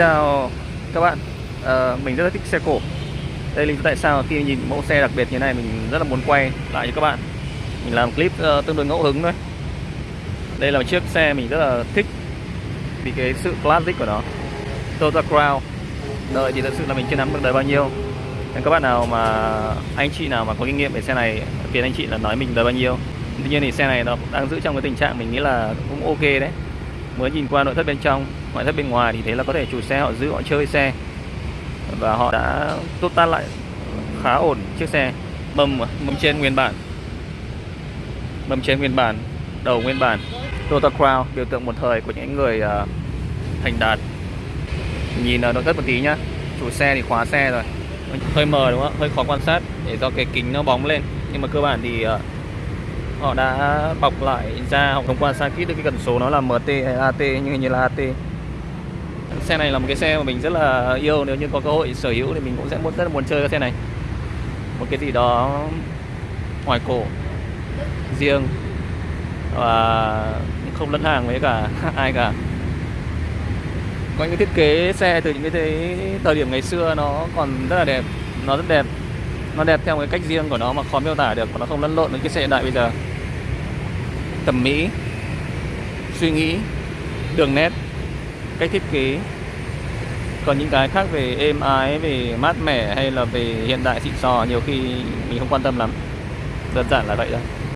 Chào các bạn, à, mình rất là thích xe cổ. Đây là lý do tại sao khi nhìn mẫu xe đặc biệt như này mình rất là muốn quay lại cho các bạn. Mình làm clip uh, tương đối ngẫu hứng thôi. Đây là một chiếc xe mình rất là thích Vì cái sự classic của nó. Toyota Crown. Đợi thì thật sự là mình chưa nắm được đời bao nhiêu. Nên các bạn nào mà anh chị nào mà có kinh nghiệm về xe này Phiền anh chị là nói mình đời bao nhiêu. Tuy nhiên thì xe này nó đang giữ trong cái tình trạng mình nghĩ là cũng ok đấy mới nhìn qua nội thất bên trong ngoại thất bên ngoài thì thấy là có thể chủ xe họ giữ họ chơi xe. Và họ đã tốt tan lại khá ổn chiếc xe. Mâm à, mâm trên nguyên bản. Mâm trên nguyên bản đầu nguyên bản. Toyota Crown biểu tượng một thời của những người uh, thành đạt. Nhìn uh, nội thất một tí nhá. Chủ xe thì khóa xe rồi. Hơi mờ đúng không hơi khó quan sát để do cái kính nó bóng lên. Nhưng mà cơ bản thì uh, họ đã bọc lại ra họ thông qua xa kít được cái cần số nó là MT hay AT nhưng hình như là AT xe này là một cái xe mà mình rất là yêu. Nếu như có cơ hội sở hữu thì mình cũng sẽ muốn, rất là muốn chơi cái xe này. Một cái gì đó ngoài cổ, riêng và không lẫn hàng với cả ai cả. Có những cái thiết kế xe từ những cái thời điểm ngày xưa nó còn rất là đẹp, nó rất đẹp. Nó đẹp theo cái cách riêng của nó mà khó miêu tả được và nó không lẫn lộn với cái xe hiện đại bây giờ thẩm mỹ, suy nghĩ, đường nét, cách thiết kế. Còn những cái khác về êm ái, về mát mẻ hay là về hiện đại xịn sò nhiều khi mình không quan tâm lắm. Đơn giản là vậy thôi.